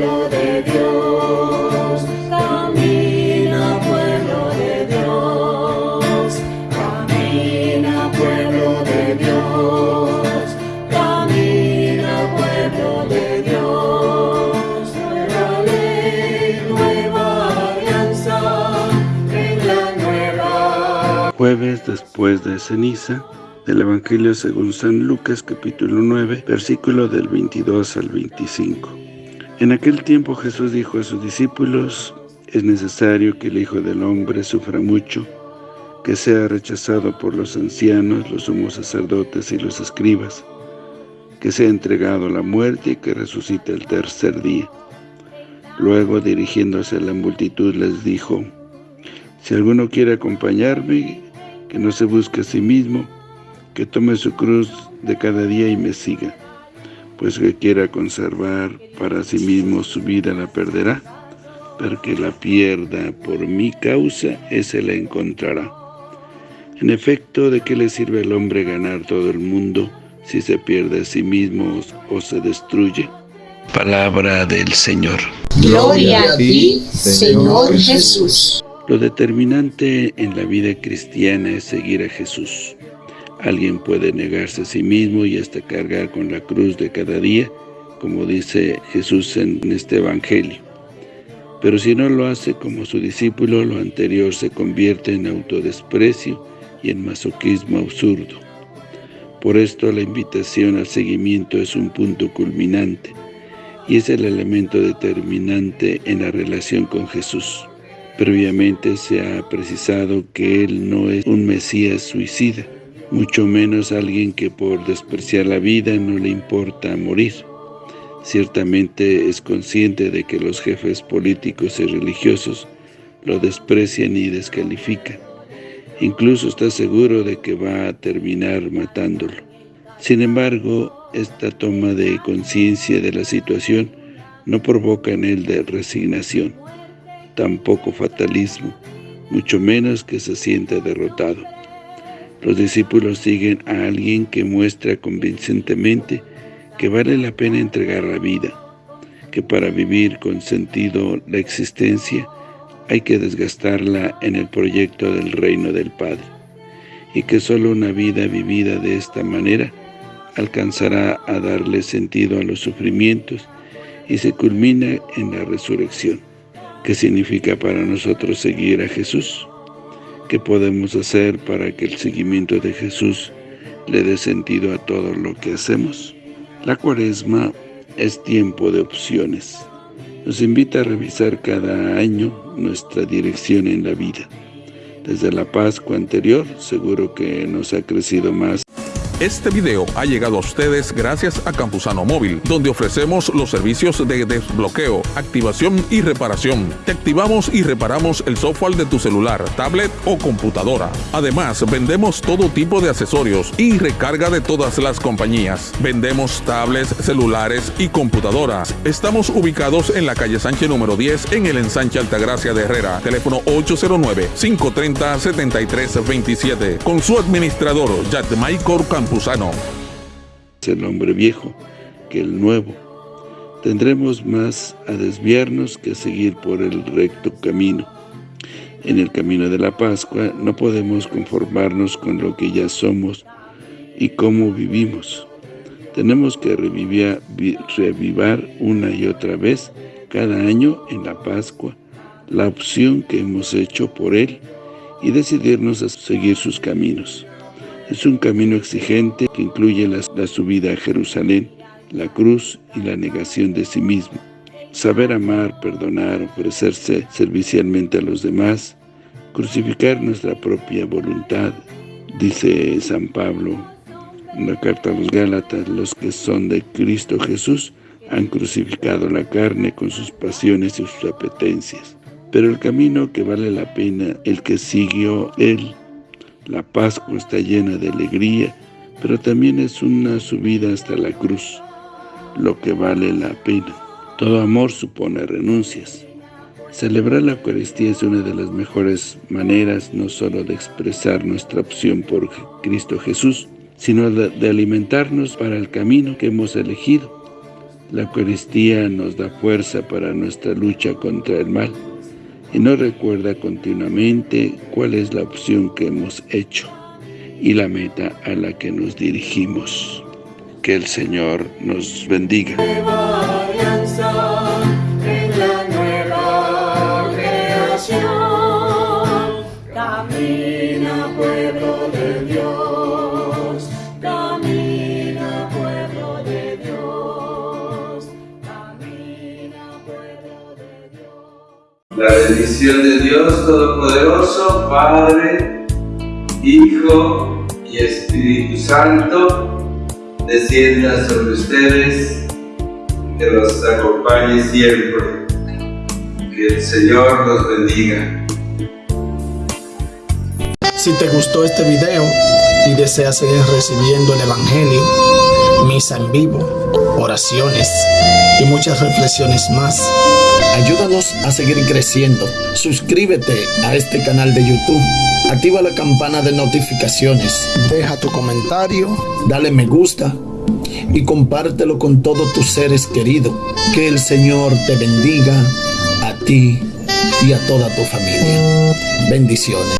pueblo de Dios, camina pueblo de Dios, camina pueblo de Dios, camina pueblo de Dios, nueva ley, nueva alianza, en la nueva. Jueves después de ceniza, del Evangelio según San Lucas capítulo 9, versículo del 22 al 25. En aquel tiempo Jesús dijo a sus discípulos, es necesario que el Hijo del Hombre sufra mucho, que sea rechazado por los ancianos, los sumos sacerdotes y los escribas, que sea entregado a la muerte y que resucite el tercer día. Luego, dirigiéndose a la multitud, les dijo, Si alguno quiere acompañarme, que no se busque a sí mismo, que tome su cruz de cada día y me siga, pues que quiera conservar para sí mismo su vida la perderá, pero que la pierda por mi causa, ese la encontrará. En efecto, ¿de qué le sirve al hombre ganar todo el mundo si se pierde a sí mismo o se destruye? Palabra del Señor. Gloria a ti, Señor Jesús. Lo determinante en la vida cristiana es seguir a Jesús. Alguien puede negarse a sí mismo y hasta cargar con la cruz de cada día, como dice Jesús en este Evangelio. Pero si no lo hace como su discípulo, lo anterior se convierte en autodesprecio y en masoquismo absurdo. Por esto la invitación al seguimiento es un punto culminante y es el elemento determinante en la relación con Jesús. Previamente se ha precisado que Él no es un Mesías suicida, mucho menos alguien que por despreciar la vida no le importa morir. Ciertamente es consciente de que los jefes políticos y religiosos lo desprecian y descalifican. Incluso está seguro de que va a terminar matándolo. Sin embargo, esta toma de conciencia de la situación no provoca en él de resignación, tampoco fatalismo, mucho menos que se sienta derrotado. Los discípulos siguen a alguien que muestra convincentemente que vale la pena entregar la vida, que para vivir con sentido la existencia hay que desgastarla en el proyecto del reino del Padre, y que solo una vida vivida de esta manera alcanzará a darle sentido a los sufrimientos y se culmina en la resurrección. ¿Qué significa para nosotros seguir a Jesús? ¿Qué podemos hacer para que el seguimiento de Jesús le dé sentido a todo lo que hacemos? La cuaresma es tiempo de opciones. Nos invita a revisar cada año nuestra dirección en la vida. Desde la Pascua anterior, seguro que nos ha crecido más este video ha llegado a ustedes gracias a Campusano Móvil, donde ofrecemos los servicios de desbloqueo, activación y reparación. Te activamos y reparamos el software de tu celular, tablet o computadora. Además, vendemos todo tipo de accesorios y recarga de todas las compañías. Vendemos tablets, celulares y computadoras. Estamos ubicados en la calle Sánchez número 10 en el ensanche Altagracia de Herrera. Teléfono 809-530-7327. Con su administrador, Yatmaicor Campusano. El hombre viejo que el nuevo. Tendremos más a desviarnos que a seguir por el recto camino. En el camino de la Pascua no podemos conformarnos con lo que ya somos y cómo vivimos. Tenemos que revivir, revivar una y otra vez cada año en la Pascua la opción que hemos hecho por Él y decidirnos a seguir sus caminos. Es un camino exigente que incluye la, subida a Jerusalén, la cruz y la negación de sí mismo. Saber amar, perdonar, ofrecerse servicialmente a los demás, crucificar nuestra propia voluntad, dice San Pablo en la carta a los Gálatas, los que son de Cristo Jesús han crucificado la carne con sus pasiones y sus apetencias. Pero el camino que vale la pena, el que siguió Él, la Pascua está llena de alegría, pero también es una subida hasta la cruz, lo que vale la pena. Todo amor supone renuncias. Celebrar la Eucaristía es una de las mejores maneras no solo de expresar nuestra opción por Cristo Jesús, sino de alimentarnos para el camino que hemos elegido. La Eucaristía nos da fuerza para nuestra lucha contra el mal y nos recuerda continuamente cuál es la opción que hemos hecho y la meta a la que nos dirigimos. Que el Señor nos bendiga. Camina pueblo de La bendición de Dios Todopoderoso, Padre, Hijo y Espíritu Santo, descienda sobre ustedes, que los acompañe siempre. Que el Señor los bendiga. Si te gustó este video y deseas seguir recibiendo el Evangelio, misa en vivo, oraciones y muchas reflexiones más, ayúdanos a seguir creciendo. Suscríbete a este canal de YouTube. Activa la campana de notificaciones. Deja tu comentario, dale me gusta y compártelo con todos tus seres queridos. Que el Señor te bendiga a ti y a toda tu familia. Bendiciones.